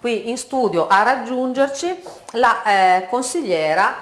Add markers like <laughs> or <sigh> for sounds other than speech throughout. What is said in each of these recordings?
qui in studio a raggiungerci la eh, consigliera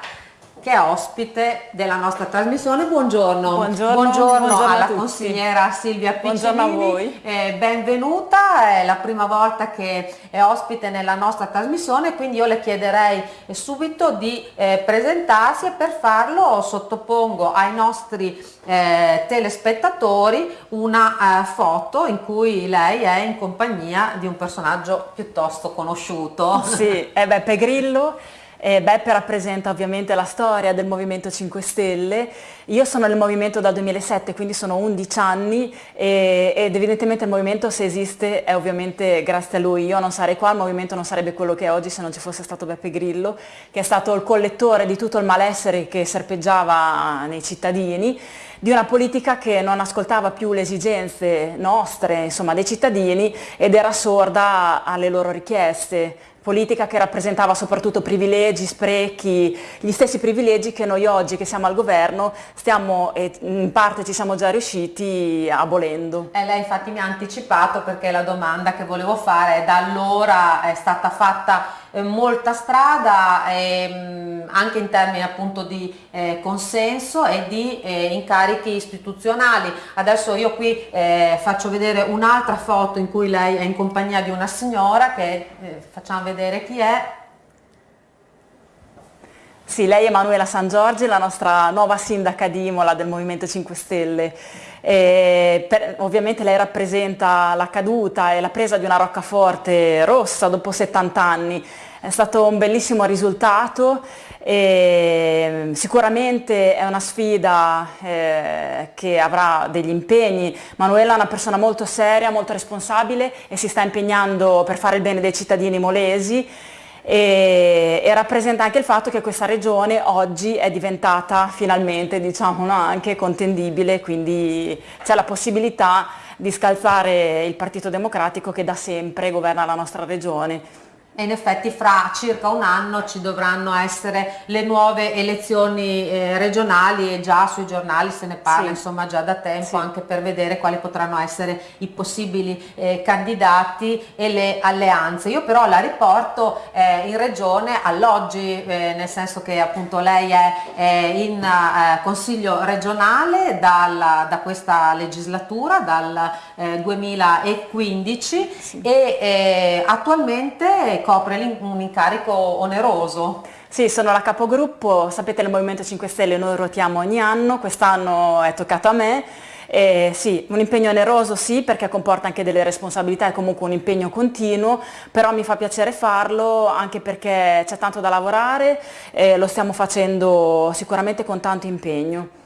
che è ospite della nostra trasmissione. Buongiorno, buongiorno, buongiorno, buongiorno alla consigliera Silvia Piccinini. Buongiorno a voi. Eh, benvenuta, è la prima volta che è ospite nella nostra trasmissione, quindi io le chiederei subito di eh, presentarsi e per farlo sottopongo ai nostri eh, telespettatori una eh, foto in cui lei è in compagnia di un personaggio piuttosto conosciuto. Sì, è Beppe Grillo eh, Beppe rappresenta ovviamente la storia del Movimento 5 Stelle, io sono nel Movimento dal 2007, quindi sono 11 anni e, ed evidentemente il Movimento se esiste è ovviamente grazie a lui, io non sarei qua, il Movimento non sarebbe quello che è oggi se non ci fosse stato Beppe Grillo, che è stato il collettore di tutto il malessere che serpeggiava nei cittadini di una politica che non ascoltava più le esigenze nostre, insomma, dei cittadini ed era sorda alle loro richieste politica che rappresentava soprattutto privilegi, sprechi, gli stessi privilegi che noi oggi che siamo al governo stiamo e in parte ci siamo già riusciti abolendo. E lei infatti mi ha anticipato perché la domanda che volevo fare da allora è stata fatta eh, molta strada ehm, anche in termini appunto di eh, consenso e di eh, incarichi istituzionali. Adesso io qui faccio vedere un'altra foto in cui lei è in compagnia di una signora che facciamo vedere chi è. Sì, lei è Emanuela San Giorgi, la nostra nuova sindaca di Imola del Movimento 5 Stelle. Per, ovviamente lei rappresenta la caduta e la presa di una roccaforte rossa dopo 70 anni. È stato un bellissimo risultato e sicuramente è una sfida eh, che avrà degli impegni. Manuela è una persona molto seria, molto responsabile e si sta impegnando per fare il bene dei cittadini molesi e, e, rappresenta anche il fatto che questa regione oggi è diventata finalmente diciamo, no, anche contendibile, quindi c'è la possibilità di scalzare il Partito Democratico che da sempre governa la nostra regione e in effetti fra circa un anno ci dovranno essere le nuove elezioni eh, regionali e già sui giornali se ne parla sì. insomma già da tempo sì. anche per vedere quali potranno essere i possibili eh, candidati e le alleanze. Io però la riporto eh, in regione all'oggi eh, nel senso che appunto lei è in eh, consiglio regionale dalla, da questa legislatura dal 2015 eh, sì. e attualmente copre un incarico oneroso. Sì, sono la capogruppo, sapete nel Movimento 5 Stelle noi ruotiamo ogni anno, quest'anno è toccato a me. Eh, sì, un impegno oneroso sì perché comporta anche delle responsabilità e comunque un impegno continuo, però mi fa piacere farlo anche perché c'è tanto da lavorare e lo stiamo facendo sicuramente con tanto impegno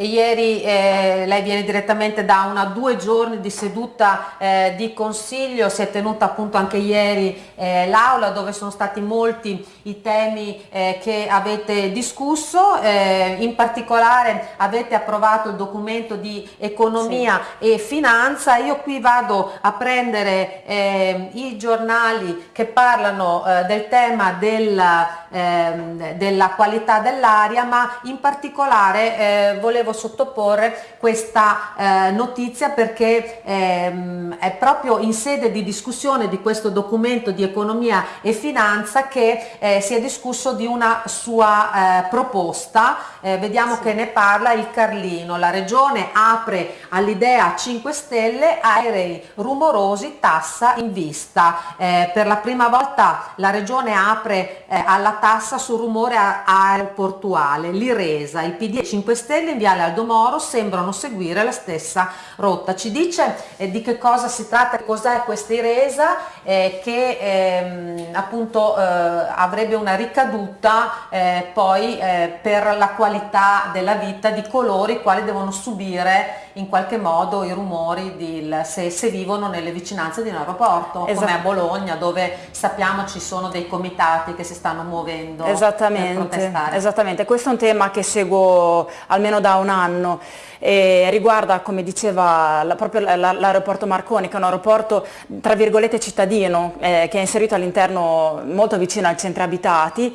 e ieri eh, lei viene direttamente da una due giorni di seduta eh, di consiglio, si è tenuta appunto anche ieri eh, l'aula dove sono stati molti i temi eh, che avete discusso, eh, in particolare avete approvato il documento di economia sì. e finanza, io qui vado a prendere eh, i giornali che parlano del tema della, ehm, della qualità dell'aria ma in particolare volevo volevo sottoporre questa eh, notizia perché ehm, è proprio in sede di discussione di questo documento di economia e finanza che eh, si è discusso di una sua eh, proposta, eh, vediamo sì. che ne parla il Carlino, la regione apre all'idea 5 Stelle aerei rumorosi, tassa in vista, eh, per la prima volta la regione apre eh, alla tassa sul rumore aeroportuale, l'IRESA, il PD 5 Stelle invia Viale Aldo Moro sembrano seguire la stessa rotta. Ci dice eh, di che cosa si tratta, cos'è questa Iresa eh, che ehm, appunto eh, avrebbe una ricaduta eh, poi eh, per la qualità della vita di coloro i quali devono subire in qualche modo i rumori di, se, se, vivono nelle vicinanze di un aeroporto, esatto. come a Bologna dove sappiamo ci sono dei comitati che si stanno muovendo esattamente. Esattamente, questo è un tema che seguo almeno da un anno e riguarda, come diceva, la, proprio l'aeroporto Marconi, che è un aeroporto tra virgolette cittadino, eh, che è inserito all'interno molto vicino ai centri abitati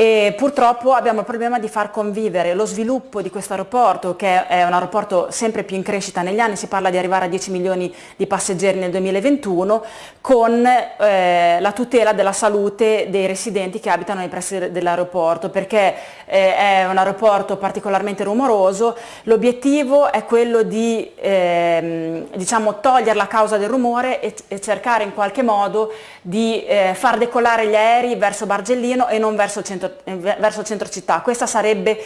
e purtroppo abbiamo il problema di far convivere lo sviluppo di questo aeroporto che è un aeroporto sempre più in crescita negli anni, si parla di arrivare a 10 milioni di passeggeri nel 2021 con eh, la tutela della salute dei residenti che abitano nei pressi dell'aeroporto perché eh, è un aeroporto particolarmente rumoroso, l'obiettivo è quello di eh, diciamo, togliere la causa del rumore e, e cercare in qualche modo di eh, far decollare gli aerei verso Bargellino e non verso il centro eh, verso centro città. Questo sarebbe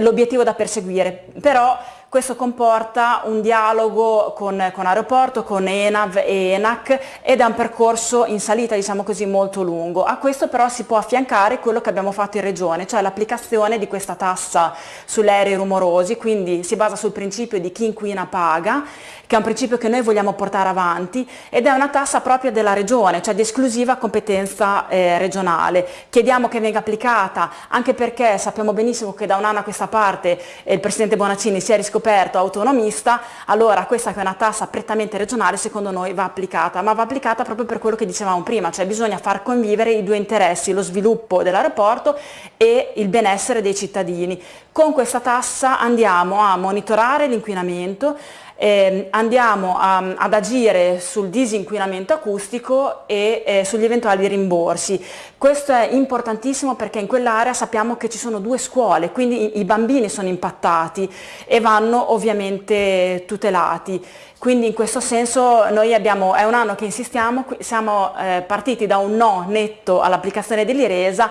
l'obiettivo da perseguire, però questo comporta un dialogo con, con, Aeroporto, con ENAV e ENAC ed è un percorso in salita diciamo così molto lungo. A questo però si può affiancare quello che abbiamo fatto in Regione, cioè l'applicazione di questa tassa sugli aerei rumorosi, quindi si basa sul principio di chi inquina paga, che è un principio che noi vogliamo portare avanti ed è una tassa propria della Regione, cioè di esclusiva competenza eh, regionale. Chiediamo che venga applicata anche perché sappiamo benissimo che da un anno a questa parte eh, il Presidente Bonaccini si è riscoperto scoperto autonomista, allora questa che è una tassa prettamente regionale secondo noi va applicata, ma va applicata proprio per quello che dicevamo prima, cioè bisogna far convivere i due interessi, lo sviluppo dell'aeroporto e il benessere dei cittadini. Con questa tassa andiamo a monitorare l'inquinamento, eh, andiamo a, ad agire sul disinquinamento acustico e eh, sugli eventuali rimborsi. Questo è importantissimo perché in quell'area sappiamo che ci sono due scuole, quindi i, i bambini sono impattati e vanno ovviamente tutelati. Quindi in questo senso noi abbiamo, è un anno che insistiamo, siamo eh, partiti da un no netto all'applicazione dell'IRESA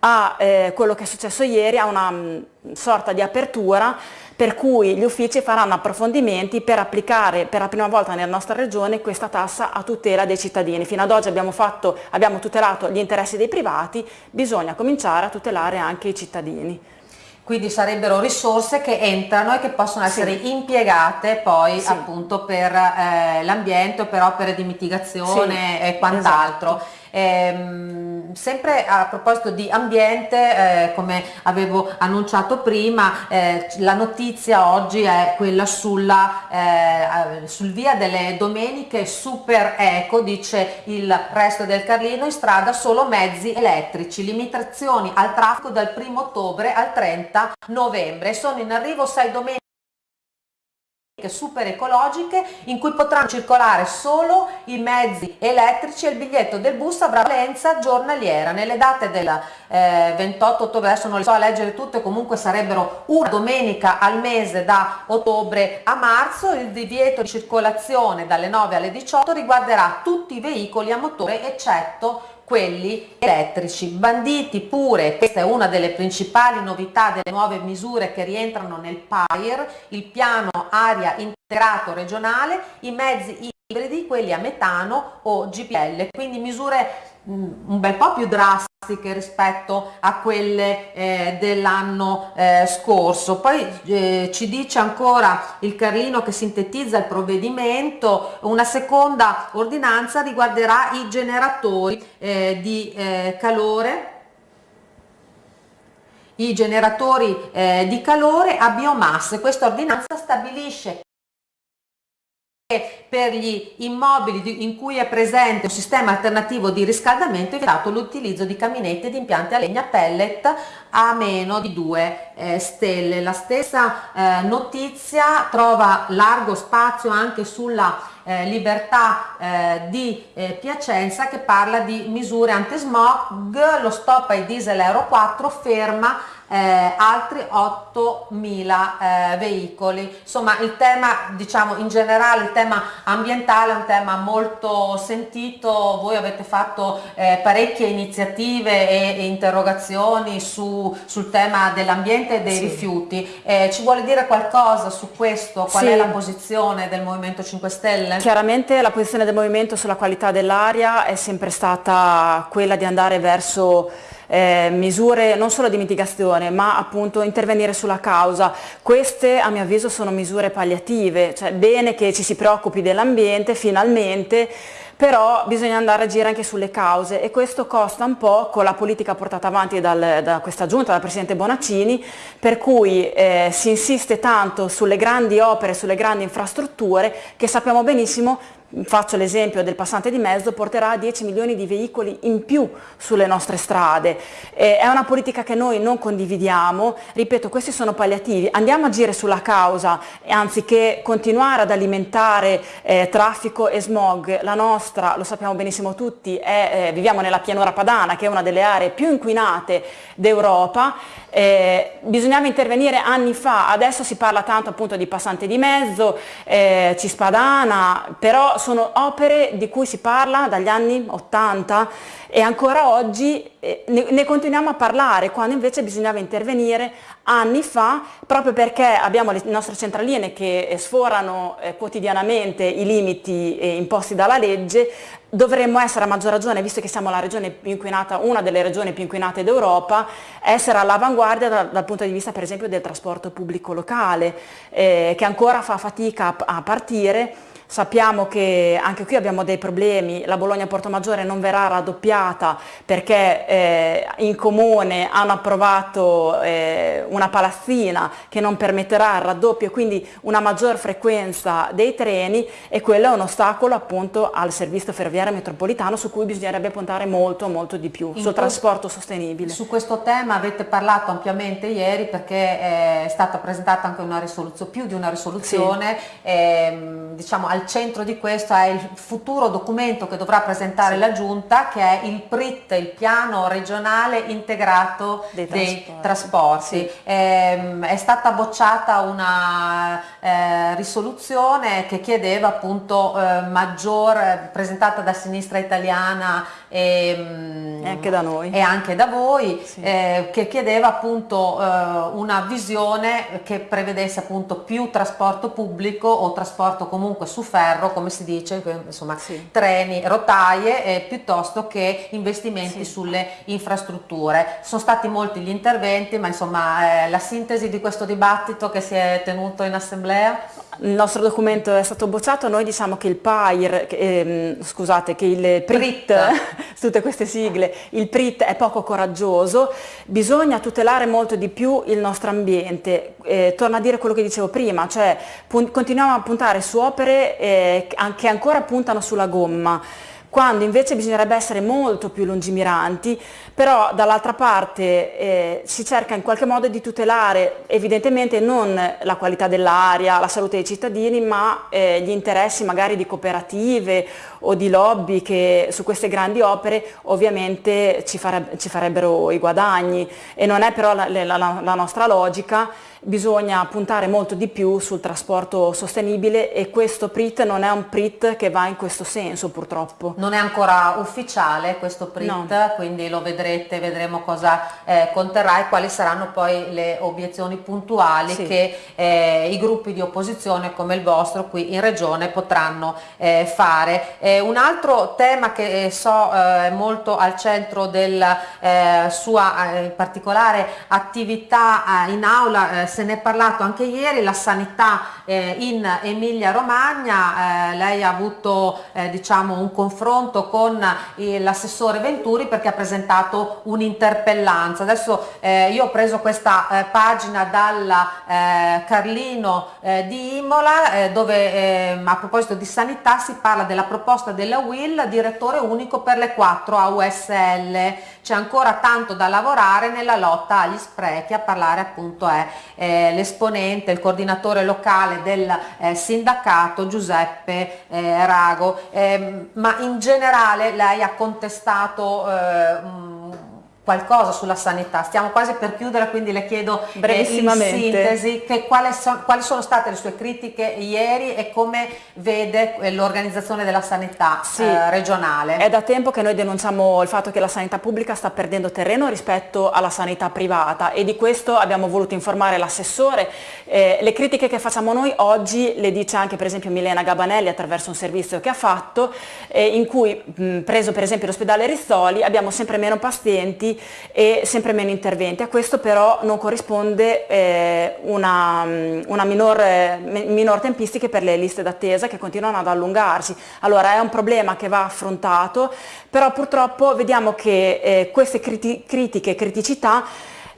a eh, quello che è successo ieri, a una mh, sorta di apertura per cui gli uffici faranno approfondimenti per applicare per la prima volta nella nostra regione questa tassa a tutela dei cittadini. Fino ad oggi abbiamo, fatto, abbiamo tutelato gli interessi dei privati, bisogna cominciare a tutelare anche i cittadini quindi sarebbero risorse che entrano e che possono essere sì. impiegate poi sì. appunto per eh, l'ambiente o per opere di mitigazione sì. e quant'altro. Esatto. Ehm, sempre a proposito di ambiente, eh, come avevo annunciato prima, eh, la notizia oggi è quella sulla, eh, sul via delle domeniche super eco, dice il resto del Carlino, in strada solo mezzi elettrici, limitazioni al traffico dal 1 ottobre al 30 novembre. Sono in arrivo sei domeniche super ecologiche in cui potranno circolare solo i mezzi elettrici e il biglietto del bus avrà valenza giornaliera. Nelle date del eh, 28 ottobre adesso non le so a leggere tutte comunque sarebbero una domenica al mese da ottobre a marzo. Il divieto di circolazione dalle 9 alle 18 riguarderà tutti i veicoli a motore eccetto quelli elettrici, banditi pure, questa è una delle principali novità delle nuove misure che rientrano nel PAIR, il piano aria integrato regionale, i mezzi ibridi, quelli a metano o GPL, quindi misure un bel po' più drastiche rispetto a quelle eh, dell'anno eh, scorso. Poi eh, ci dice ancora il Carlino che sintetizza il provvedimento, una seconda ordinanza riguarderà i generatori eh, di eh, calore i generatori eh, di calore a biomasse. Questa ordinanza stabilisce per gli immobili in cui è presente un sistema alternativo di riscaldamento è vietato l'utilizzo di caminette e di impianti a legna pellet a meno di 2 eh, stelle. La stessa eh, notizia trova largo spazio anche sulla eh, libertà di Piacenza che parla di misure anti-smog, lo stop ai diesel Euro 4 ferma eh, altri 8.000 eh, veicoli. Insomma il tema diciamo in generale, il tema ambientale è un tema molto sentito, voi avete fatto eh, parecchie iniziative e, e interrogazioni su, sul tema dell'ambiente e dei sì. rifiuti. Eh, ci vuole dire qualcosa su questo? Qual sì. è la posizione del Movimento 5 Stelle? Chiaramente la posizione del Movimento sulla qualità dell'aria è sempre stata quella di andare verso eh, misure non solo di mitigazione ma appunto intervenire sulla causa. Queste a mio avviso sono misure palliative, cioè bene che ci si preoccupi dell'ambiente finalmente, però bisogna andare a agire anche sulle cause e questo costa un po' con la politica portata avanti dal, da questa giunta, dal Presidente Bonaccini, per cui eh, si insiste tanto sulle grandi opere, sulle grandi infrastrutture che sappiamo benissimo faccio l'esempio del passante di mezzo, porterà 10 milioni di veicoli in più sulle nostre strade. Eh, è una politica che noi non condividiamo, ripeto questi sono palliativi, andiamo a agire sulla causa anziché continuare ad alimentare eh, traffico e smog, la nostra, lo sappiamo benissimo tutti, è, eh, viviamo nella pianura padana che è una delle aree più inquinate d'Europa, eh, bisognava intervenire anni fa, adesso si parla tanto appunto di passante di mezzo, eh, Cispadana, però sono opere di cui si parla dagli anni 80 e ancora oggi eh, ne, continuiamo a parlare quando invece bisognava intervenire anni fa proprio perché abbiamo le nostre centraline che sforano eh, quotidianamente i limiti eh, imposti dalla legge. Dovremmo essere a maggior ragione, visto che siamo la regione più inquinata, una delle regioni più inquinate d'Europa, essere all'avanguardia dal, dal, punto di vista per esempio del trasporto pubblico locale, eh, che ancora fa fatica a, a partire Sappiamo che anche qui abbiamo dei problemi, la Bologna-Porto Maggiore non verrà raddoppiata perché eh, in comune hanno approvato eh, una palazzina che non permetterà il raddoppio e quindi una maggior frequenza dei treni e quello è un ostacolo appunto al servizio ferroviario metropolitano su cui bisognerebbe puntare molto molto di più, in sul trasporto sostenibile. Su questo tema avete parlato ampiamente ieri perché è stata presentata anche una risoluzione, più di una risoluzione, sì. ehm, diciamo al centro di questo è il futuro documento che dovrà presentare sì. la Giunta che è il PRIT, il piano regionale integrato dei, dei trasporti. trasporti. Sì. Eh, è stata bocciata una eh, risoluzione che chiedeva appunto eh, maggior, presentata da sinistra italiana e, ehm, e, anche da noi e anche da voi sì. Eh, che chiedeva appunto eh, una visione che prevedesse appunto più trasporto pubblico o trasporto comunque su ferro, come si dice, insomma sì. treni, rotaie, eh, piuttosto che investimenti sì. sulle infrastrutture. Sono stati molti gli interventi, ma insomma eh, la sintesi di questo dibattito che si è tenuto in assemblea? Il nostro documento è stato bocciato, noi diciamo che il PAIR, ehm, scusate, che il PRIT, <laughs> tutte queste sigle, il PRIT è poco coraggioso, bisogna tutelare molto di più il nostro ambiente, eh, torno a dire quello che dicevo prima, cioè continuiamo a puntare su opere eh, che ancora puntano sulla gomma, quando invece bisognerebbe essere molto più lungimiranti, però dall'altra parte eh, si cerca in qualche modo di tutelare evidentemente non la qualità dell'aria, la salute dei cittadini, ma eh, gli interessi magari di cooperative o di lobby che su queste grandi opere ovviamente ci, fareb ci farebbero i guadagni. E non è però la, la, la nostra logica bisogna puntare molto di più sul trasporto sostenibile e questo PRIT non è un PRIT che va in questo senso purtroppo. Non è ancora ufficiale questo PRIT, no. quindi lo vedrete, vedremo cosa eh, conterrà e quali saranno poi le obiezioni puntuali sì. che eh, i gruppi di opposizione come il vostro qui in regione potranno eh, fare. un altro tema che eh, so eh, è molto al centro della eh, sua particolare attività in aula se ne è parlato anche ieri, la sanità eh, in Emilia Romagna, eh, lei ha avuto eh, diciamo, un confronto con eh, l'assessore Venturi perché ha presentato un'interpellanza. Adesso eh, io ho preso questa eh, pagina dalla Carlino di Imola dove a proposito di sanità si parla della proposta della WIL, direttore unico per le quattro AUSL. C'è ancora tanto da lavorare nella lotta agli sprechi, a parlare appunto è eh, l'esponente, il coordinatore locale del eh, sindacato Giuseppe eh, Rago, ehm, ma in generale lei ha contestato eh, qualcosa sulla sanità. Stiamo quasi per chiudere, quindi le chiedo eh, in sintesi che quali, so, quali, sono state le sue critiche ieri e come vede eh, l'organizzazione della sanità sì, eh, regionale. È da tempo che noi denunciamo il fatto che la sanità pubblica sta perdendo terreno rispetto alla sanità privata e di questo abbiamo voluto informare l'assessore. Eh, le critiche che facciamo noi oggi le dice anche per esempio Milena Gabanelli attraverso un servizio che ha fatto eh, in cui mh, preso per esempio l'ospedale Rizzoli abbiamo sempre meno pazienti e sempre meno interventi. A questo però non corrisponde eh, una, una minor, minor tempistica per le liste d'attesa che continuano ad allungarsi. Allora è un problema che va affrontato, però purtroppo vediamo che eh, queste criti critiche e criticità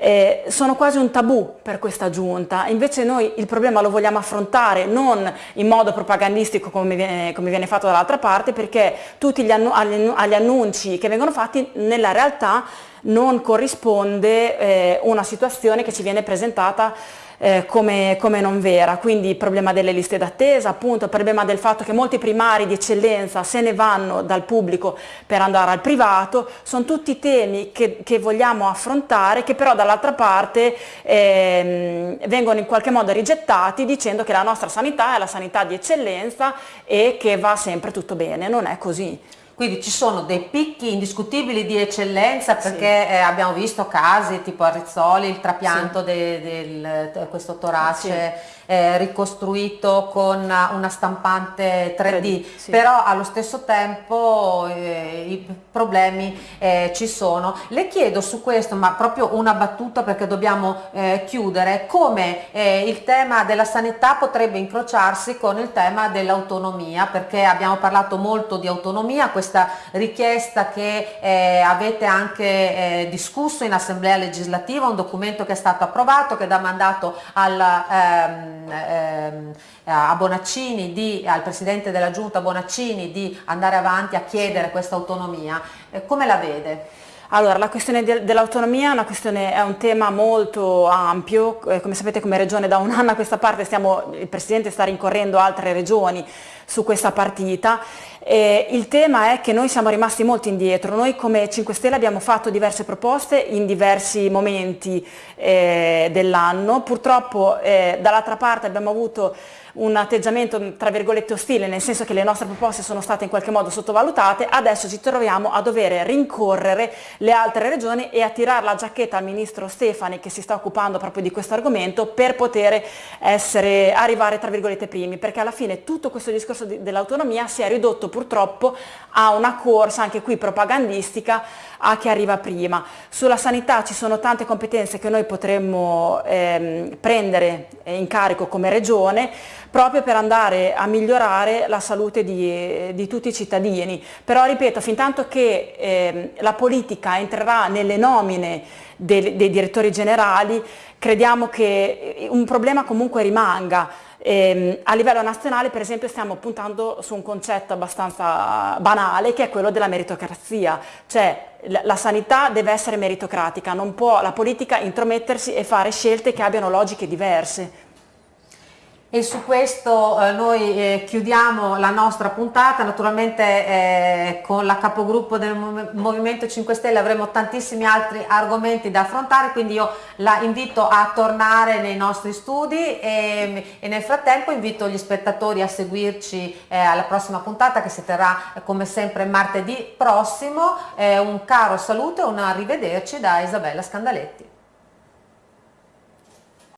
eh, sono quasi un tabù per questa giunta, invece noi il problema lo vogliamo affrontare non in modo propagandistico come viene, come viene fatto dall'altra parte perché tutti gli, annu agli annunci che vengono fatti nella realtà non corrisponde eh, una situazione che ci viene presentata eh, come, come, non vera, quindi il problema delle liste d'attesa, appunto il problema del fatto che molti primari di eccellenza se ne vanno dal pubblico per andare al privato, sono tutti temi che, che vogliamo affrontare che però dall'altra parte eh, vengono in qualche modo rigettati dicendo che la nostra sanità è la sanità di eccellenza e che va sempre tutto bene, non è così. Quindi ci sono dei picchi indiscutibili di eccellenza perché sì. eh, abbiamo visto casi tipo a Rizzoli, il trapianto sì. di questo torace sì eh, ricostruito con una stampante 3D, sì. però allo stesso tempo eh, i problemi eh, ci sono. Le chiedo su questo, ma proprio una battuta perché dobbiamo eh, chiudere, come eh, il tema della sanità potrebbe incrociarsi con il tema dell'autonomia, perché abbiamo parlato molto di autonomia, questa richiesta che eh, avete anche discusso in assemblea legislativa, un documento che è stato approvato, che dà mandato al ehm, ehm, a Bonaccini, di, al Presidente della Giunta Bonaccini di andare avanti a chiedere questa autonomia, eh, come la vede? Allora, la questione de dell'autonomia è, è, un tema molto ampio, eh, come sapete come regione da un anno a questa parte stiamo, il Presidente sta rincorrendo altre regioni su questa partita. Eh, il tema è che noi siamo rimasti molto indietro, noi come 5 Stelle abbiamo fatto diverse proposte in diversi momenti eh, dell'anno, purtroppo eh, dall'altra parte abbiamo avuto un atteggiamento tra virgolette ostile, nel senso che le nostre proposte sono state in qualche modo sottovalutate, adesso ci troviamo a dover rincorrere le altre regioni e a tirare la giacchetta al ministro Stefani che si sta occupando proprio di questo argomento per poter essere, arrivare tra virgolette primi, perché alla fine tutto questo discorso dell'autonomia si è ridotto purtroppo a una corsa anche qui propagandistica a chi arriva prima. Sulla sanità ci sono tante competenze che noi potremmo ehm, prendere in carico come regione, proprio per andare a migliorare la salute di, di tutti i cittadini. Però ripeto, fin tanto che eh, la politica entrerà nelle nomine dei, dei direttori generali, crediamo che un problema comunque rimanga. Eh, a livello nazionale per esempio stiamo puntando su un concetto abbastanza banale che è quello della meritocrazia, cioè la sanità deve essere meritocratica, non può la politica intromettersi e fare scelte che abbiano logiche diverse. E su questo eh, noi eh, chiudiamo la nostra puntata, naturalmente eh, con la capogruppo del Movimento 5 Stelle avremo tantissimi altri argomenti da affrontare, quindi io la invito a tornare nei nostri studi e, e nel frattempo invito gli spettatori a seguirci eh, alla prossima puntata che si terrà eh, come sempre martedì prossimo. un caro saluto e un arrivederci da Isabella Scandaletti.